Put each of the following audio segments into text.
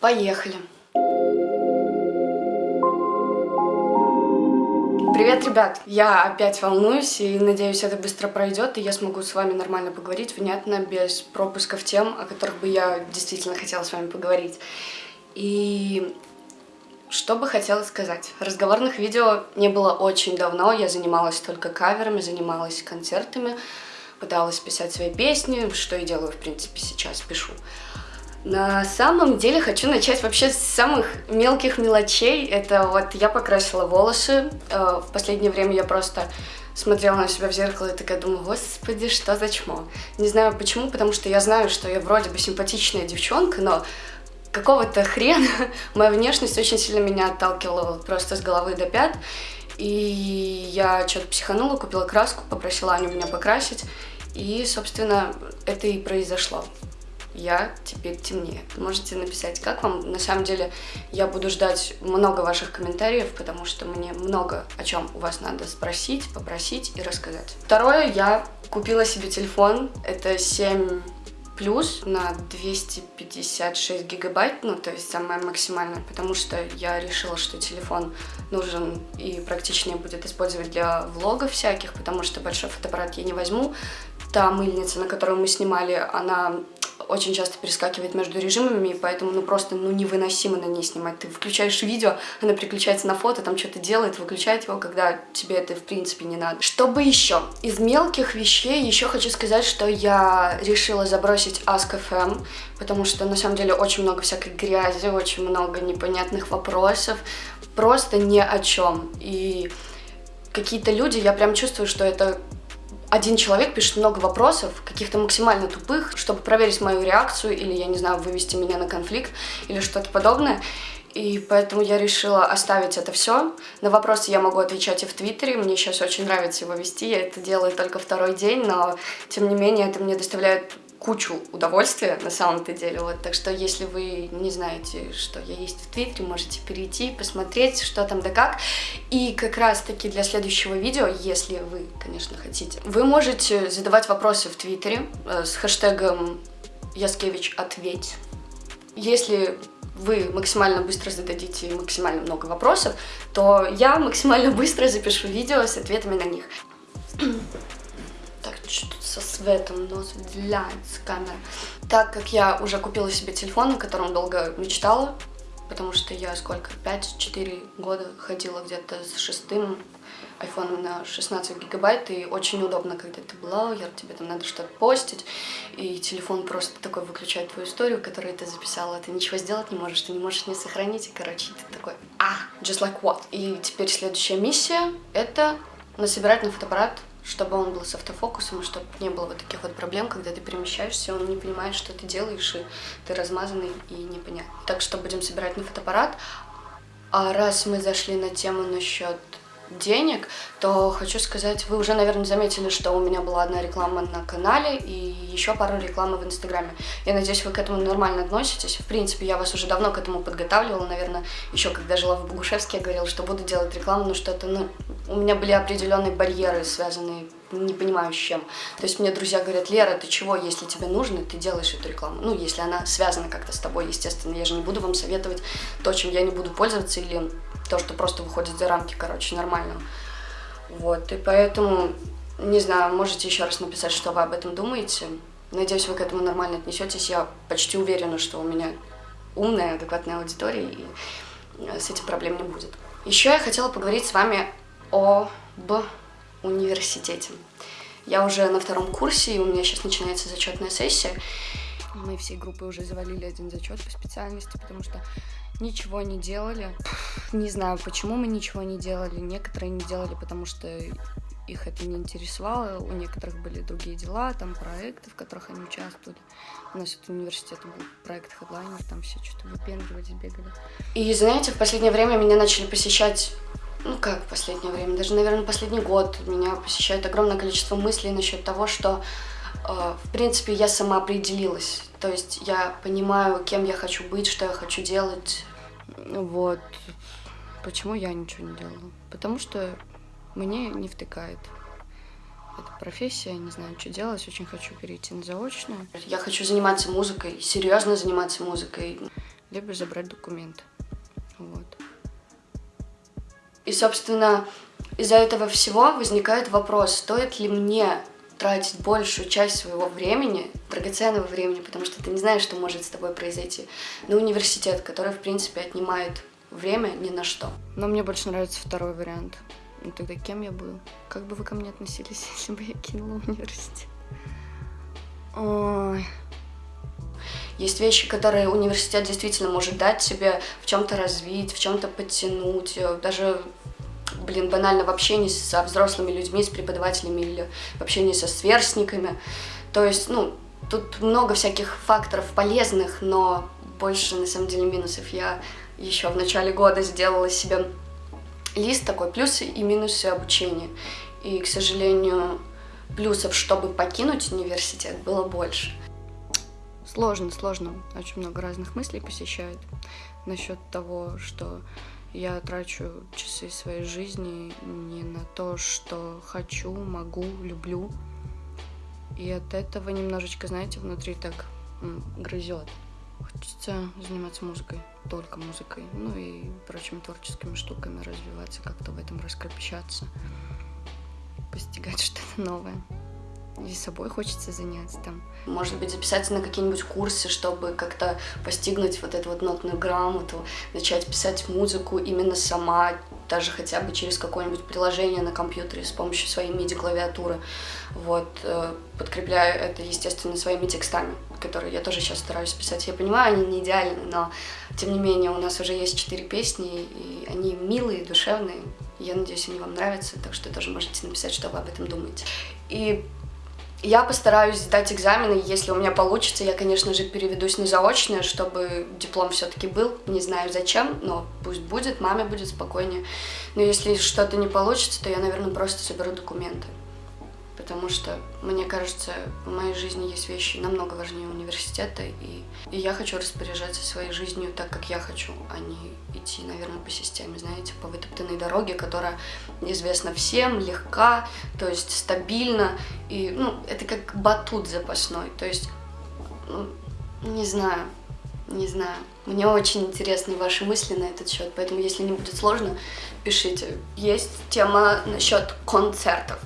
Поехали! Привет, ребят! Я опять волнуюсь и надеюсь, это быстро пройдет, и я смогу с вами нормально поговорить, внятно, без пропусков тем, о которых бы я действительно хотела с вами поговорить. И что бы хотела сказать? Разговорных видео не было очень давно, я занималась только каверами, занималась концертами, пыталась писать свои песни, что и делаю, в принципе, сейчас пишу. На самом деле хочу начать вообще с самых мелких мелочей. Это вот я покрасила волосы. Э, в последнее время я просто смотрела на себя в зеркало и такая думаю, господи, что за чмо. Не знаю почему, потому что я знаю, что я вроде бы симпатичная девчонка, но какого-то хрена моя внешность очень сильно меня отталкивала просто с головы до пят. И я что-то психанула, купила краску, попросила Аню меня покрасить. И, собственно, это и произошло. Я теперь темнее. Можете написать, как вам. На самом деле, я буду ждать много ваших комментариев, потому что мне много о чем у вас надо спросить, попросить и рассказать. Второе, я купила себе телефон. Это 7 плюс на 256 гигабайт, ну, то есть самое максимальное, потому что я решила, что телефон нужен и практичнее будет использовать для влогов всяких, потому что большой фотоаппарат я не возьму. Та мыльница, на которую мы снимали, она очень часто перескакивает между режимами, и поэтому ну просто ну невыносимо на ней снимать. Ты включаешь видео, она переключается на фото, там что-то делает, выключает его, когда тебе это в принципе не надо. Чтобы еще? Из мелких вещей еще хочу сказать, что я решила забросить Ask.fm, потому что на самом деле очень много всякой грязи, очень много непонятных вопросов, просто ни о чем. И какие-то люди, я прям чувствую, что это один человек пишет много вопросов, каких-то максимально тупых, чтобы проверить мою реакцию или, я не знаю, вывести меня на конфликт или что-то подобное. И поэтому я решила оставить это все. На вопросы я могу отвечать и в Твиттере. Мне сейчас очень нравится его вести. Я это делаю только второй день, но тем не менее это мне доставляет кучу удовольствия на самом-то деле. Вот, так что, если вы не знаете, что я есть в Твиттере, можете перейти, посмотреть, что там да как. И как раз-таки для следующего видео, если вы, конечно, хотите, вы можете задавать вопросы в Твиттере э, с хэштегом Яскевич ответь. Если вы максимально быстро зададите максимально много вопросов, то я максимально быстро запишу видео с ответами на них что тут со светом нос выделяется камера. Так как я уже купила себе телефон, на котором долго мечтала, потому что я сколько, 5-4 года ходила где-то с шестым айфоном на 16 гигабайт, и очень удобно, когда ты блогер, тебе там надо что-то постить, и телефон просто такой выключает твою историю, которую ты записала, ты ничего сделать не можешь, ты не можешь не сохранить, и, короче, ты такой, а, just like what? И теперь следующая миссия — это насобирать на фотоаппарат чтобы он был с автофокусом, чтобы не было вот таких вот проблем, когда ты перемещаешься, он не понимает, что ты делаешь, и ты размазанный и непонятно. Так что будем собирать на фотоаппарат. А раз мы зашли на тему насчет денег, то хочу сказать, вы уже, наверное, заметили, что у меня была одна реклама на канале и еще пару рекламы в Инстаграме. Я надеюсь, вы к этому нормально относитесь. В принципе, я вас уже давно к этому подготавливала, наверное, еще когда жила в Богушевске, я говорила, что буду делать рекламу, но что-то, ну, у меня были определенные барьеры, связанные не понимаю с чем. То есть мне друзья говорят, Лера, ты чего, если тебе нужно, ты делаешь эту рекламу. Ну, если она связана как-то с тобой, естественно. Я же не буду вам советовать то, чем я не буду пользоваться, или то, что просто выходит за рамки, короче, нормально. Вот, и поэтому, не знаю, можете еще раз написать, что вы об этом думаете. Надеюсь, вы к этому нормально отнесетесь. Я почти уверена, что у меня умная, адекватная аудитория, и с этим проблем не будет. Еще я хотела поговорить с вами об университете. Я уже на втором курсе, и у меня сейчас начинается зачетная сессия. Мы всей группой уже завалили один зачет по специальности, потому что ничего не делали. Не знаю, почему мы ничего не делали. Некоторые не делали, потому что их это не интересовало. У некоторых были другие дела, там проекты, в которых они участвовали. У нас это университет был проект Headliner, там все что-то выпендривались, бегали. И знаете, в последнее время меня начали посещать ну как в последнее время, даже, наверное, последний год меня посещает огромное количество мыслей насчет того, что, э, в принципе, я сама определилась. То есть я понимаю, кем я хочу быть, что я хочу делать. Вот. Почему я ничего не делала? Потому что мне не втыкает. Это профессия, не знаю, что делать, очень хочу перейти на заочную. Я хочу заниматься музыкой, серьезно заниматься музыкой. либо забрать документы. Вот. И, собственно, из-за этого всего возникает вопрос, стоит ли мне тратить большую часть своего времени, драгоценного времени, потому что ты не знаешь, что может с тобой произойти, на университет, который, в принципе, отнимает время ни на что. Но мне больше нравится второй вариант. Ну тогда кем я буду? Как бы вы ко мне относились, если бы я кинула университет? Ой. Есть вещи, которые университет действительно может дать тебе в чем-то развить, в чем-то подтянуть, даже блин, банально в общении со взрослыми людьми, с преподавателями или в общении со сверстниками. То есть, ну, тут много всяких факторов полезных, но больше, на самом деле, минусов. Я еще в начале года сделала себе лист такой, плюсы и минусы обучения. И, к сожалению, плюсов, чтобы покинуть университет, было больше. Сложно, сложно. Очень много разных мыслей посещает насчет того, что я трачу часы своей жизни не на то, что хочу, могу, люблю. И от этого немножечко, знаете, внутри так грызет. Хочется заниматься музыкой, только музыкой, ну и прочими творческими штуками, развиваться, как-то в этом раскрепощаться, постигать что-то новое и собой хочется заняться там. Может быть, записаться на какие-нибудь курсы, чтобы как-то постигнуть вот эту вот нотную грамоту, начать писать музыку именно сама, даже хотя бы через какое-нибудь приложение на компьютере с помощью своей MIDI-клавиатуры. Вот, э, подкрепляю это, естественно, своими текстами, которые я тоже сейчас стараюсь писать. Я понимаю, они не идеальны, но, тем не менее, у нас уже есть четыре песни, и они милые, душевные. Я надеюсь, они вам нравятся, так что тоже можете написать, что вы об этом думаете. И я постараюсь сдать экзамены, если у меня получится, я, конечно же, переведусь на заочное, чтобы диплом все-таки был. Не знаю зачем, но пусть будет, маме будет спокойнее. Но если что-то не получится, то я, наверное, просто соберу документы потому что, мне кажется, в моей жизни есть вещи намного важнее университета, и, и я хочу распоряжаться своей жизнью так, как я хочу, а не идти, наверное, по системе, знаете, по вытоптанной дороге, которая известна всем, легка, то есть стабильна, и, ну, это как батут запасной, то есть, ну, не знаю, не знаю. Мне очень интересны ваши мысли на этот счет, поэтому, если не будет сложно, пишите. Есть тема насчет концертов.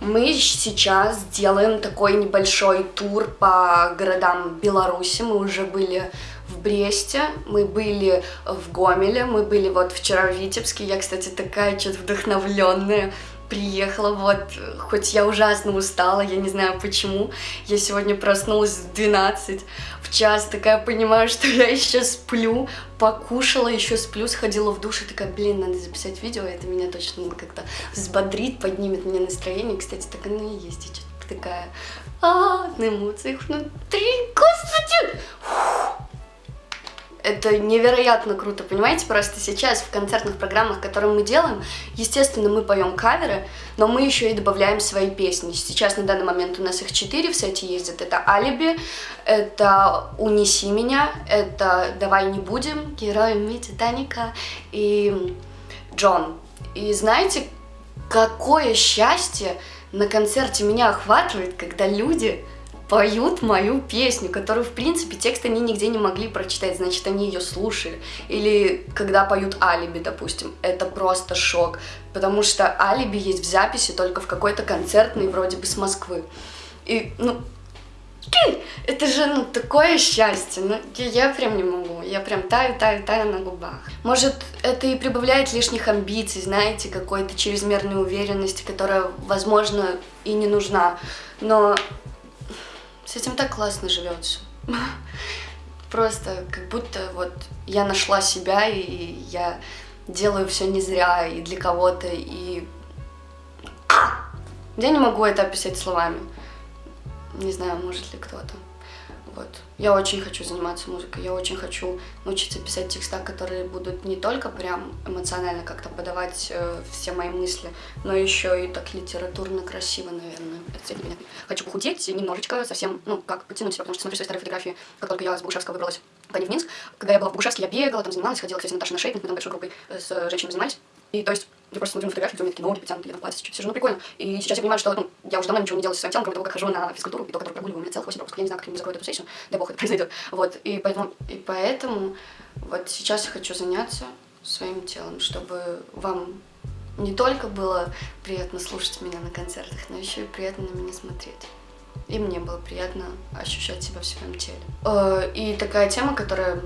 Мы сейчас делаем такой небольшой тур по городам Беларуси. Мы уже были в Бресте, мы были в Гомеле, мы были вот вчера в Витебске. Я, кстати, такая что-то вдохновленная приехала, вот, хоть я ужасно устала, я не знаю почему, я сегодня проснулась в 12, в час, такая понимаю, что я еще сплю, покушала, еще сплю, сходила в душ и такая, блин, надо записать видео, это меня точно как-то взбодрит, поднимет мне настроение, кстати, так оно и есть, я такая, а, на эмоциях внутри, господи, Фух это невероятно круто, понимаете? Просто сейчас в концертных программах, которые мы делаем, естественно, мы поем каверы, но мы еще и добавляем свои песни. Сейчас на данный момент у нас их четыре в сете ездят. Это «Алиби», это «Унеси меня», это «Давай не будем», «Героями Титаника» и «Джон». И знаете, какое счастье на концерте меня охватывает, когда люди поют мою песню, которую, в принципе, текст они нигде не могли прочитать, значит, они ее слушали. Или когда поют «Алиби», допустим, это просто шок, потому что «Алиби» есть в записи только в какой-то концертной, вроде бы, с Москвы. И, ну, это же, ну, такое счастье, ну, я, прям не могу, я прям таю, таю, таю на губах. Может, это и прибавляет лишних амбиций, знаете, какой-то чрезмерной уверенности, которая, возможно, и не нужна, но с этим так классно живется. Просто как будто вот я нашла себя, и я делаю все не зря, и для кого-то, и... Я не могу это описать словами. Не знаю, может ли кто-то. Вот. Я очень хочу заниматься музыкой, я очень хочу научиться писать текста, которые будут не только прям эмоционально как-то подавать э, все мои мысли, но еще и так литературно красиво, наверное. Это меня. Хочу похудеть немножечко, совсем, ну, как, подтянуть себя, потому что смотрю свои старые фотографии, как только я с Богушевского выбралась в Минск. Когда я была в Богушевске, я бегала, там занималась, ходила, кстати, Наташа на шейпинг, мы там большой группой с женщинами занимались. И то есть я просто смотрю на фотографии, меня такие ноги потянуты, я там платье чуть сижу, ну прикольно. И сейчас я понимаю, что ну, я уже давно ничего не делаю со своим телом, кроме того, как хожу на физкультуру, и то, который прогуливаю, у меня целых 8 пропусков, я не знаю, как они закроют эту сессию, дай бог это произойдет. Вот, и поэтому, и поэтому вот сейчас я хочу заняться своим телом, чтобы вам не только было приятно слушать меня на концертах, но еще и приятно на меня смотреть. И мне было приятно ощущать себя в своем теле. Э, и такая тема, которая,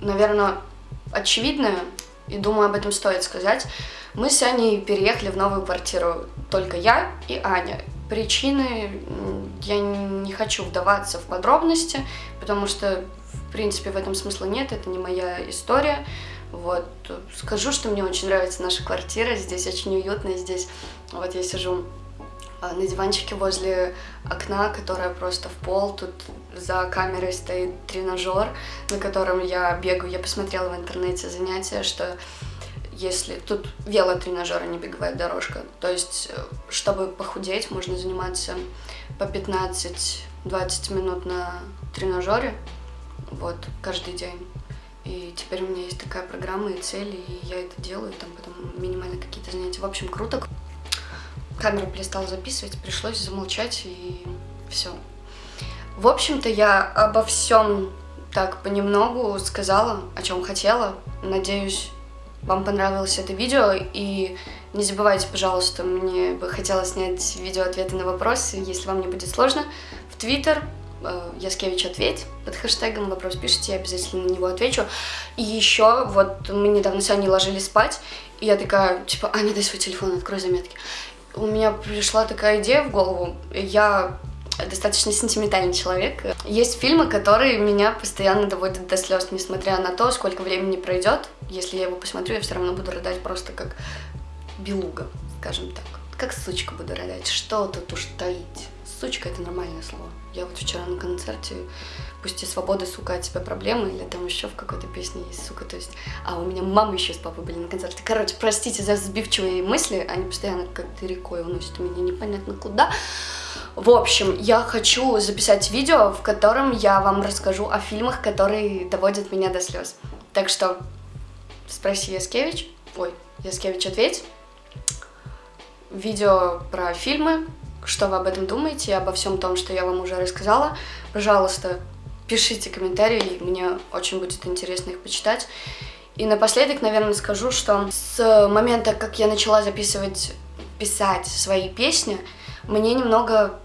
наверное, очевидная, и думаю, об этом стоит сказать. Мы с Аней переехали в новую квартиру, только я и Аня. Причины я не хочу вдаваться в подробности, потому что, в принципе, в этом смысла нет, это не моя история. Вот, скажу, что мне очень нравится наша квартира, здесь очень уютно, здесь вот я сижу на диванчике возле окна, которое просто в пол. Тут за камерой стоит тренажер, на котором я бегаю. Я посмотрела в интернете занятия, что если... Тут велотренажер, а не беговая дорожка. То есть, э, чтобы похудеть, можно заниматься по 15-20 минут на тренажере. Вот, каждый день. И теперь у меня есть такая программа и цели, и я это делаю, там потом минимально какие-то занятия. В общем, круто. Камера перестала записывать, пришлось замолчать, и все. В общем-то, я обо всем так понемногу сказала, о чем хотела. Надеюсь, вам понравилось это видео, и не забывайте, пожалуйста, мне бы хотелось снять видео ответы на вопросы, если вам не будет сложно, в Твиттер, э, Яскевич ответь под хэштегом вопрос пишите, я обязательно на него отвечу. И еще, вот мы недавно с Аней ложились спать, и я такая, типа, Аня, дай свой телефон, открой заметки. У меня пришла такая идея в голову, я достаточно сентиментальный человек. Есть фильмы, которые меня постоянно доводят до слез, несмотря на то, сколько времени пройдет. Если я его посмотрю, я все равно буду рыдать просто как белуга, скажем так. Как сучка буду рыдать. Что тут уж таить? Сучка — это нормальное слово. Я вот вчера на концерте «Пусти свободы, сука, от тебя проблемы» или там еще в какой-то песне есть «сука», то есть... А, у меня мама еще с папой были на концерте. Короче, простите за сбивчивые мысли, они постоянно как-то рекой уносят меня непонятно куда. В общем, я хочу записать видео, в котором я вам расскажу о фильмах, которые доводят меня до слез. Так что спроси Яскевич, ой, Яскевич ответь. Видео про фильмы, что вы об этом думаете, обо всем том, что я вам уже рассказала. Пожалуйста, пишите комментарии, мне очень будет интересно их почитать. И напоследок, наверное, скажу, что с момента, как я начала записывать, писать свои песни, мне немного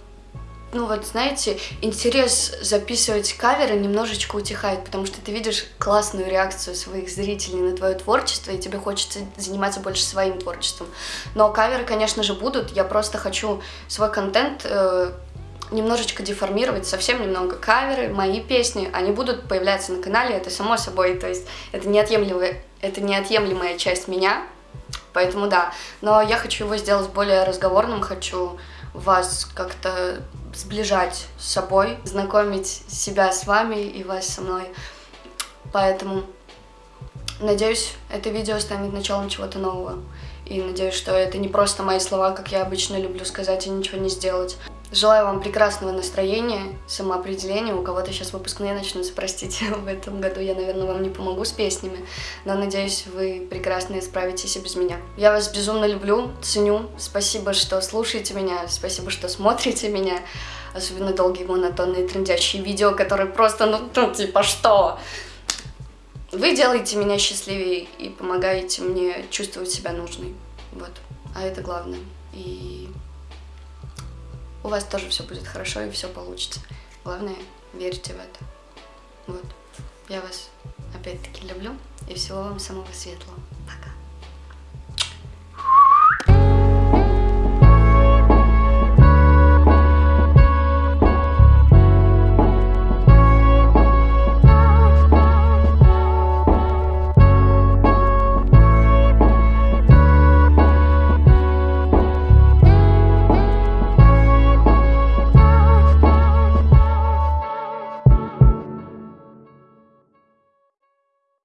ну вот, знаете, интерес записывать каверы немножечко утихает, потому что ты видишь классную реакцию своих зрителей на твое творчество, и тебе хочется заниматься больше своим творчеством. Но каверы, конечно же, будут, я просто хочу свой контент э, немножечко деформировать, совсем немного каверы, мои песни, они будут появляться на канале, это само собой, то есть это неотъемлемая, это неотъемлемая часть меня, поэтому да. Но я хочу его сделать более разговорным, хочу вас как-то сближать с собой, знакомить себя с вами и вас со мной. Поэтому, надеюсь, это видео станет началом чего-то нового. И надеюсь, что это не просто мои слова, как я обычно люблю сказать и ничего не сделать. Желаю вам прекрасного настроения, самоопределения. У кого-то сейчас выпускные начнутся, простите, в этом году я, наверное, вам не помогу с песнями, но надеюсь, вы прекрасно справитесь и без меня. Я вас безумно люблю, ценю. Спасибо, что слушаете меня, спасибо, что смотрите меня. Особенно долгие монотонные трендящие видео, которые просто, ну, ну типа, что? Вы делаете меня счастливее и помогаете мне чувствовать себя нужной. Вот. А это главное. И у вас тоже все будет хорошо и все получится. Главное, верьте в это. Вот. Я вас опять-таки люблю и всего вам самого светлого.